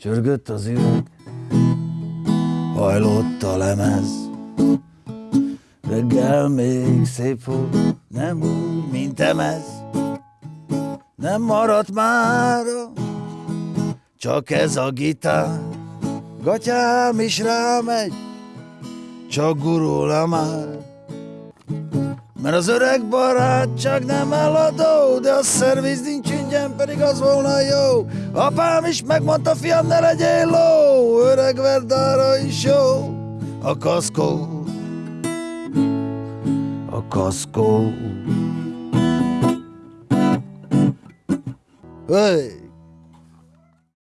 Csörgött az üveg, hajlott a lemez. Reggel még szép volt, nem úgy, mint emez. Nem maradt már, csak ez a gitár. Gatyám is rámegy, csak gurul már. Mert az öreg barát csak nem eladó, de a szerviz nincs ingyen, pedig az volna jó. Apám is megmondta, fiam, ne legyél ló, öreg verdára is jó. A kaszkó, a kaszkó. Hey!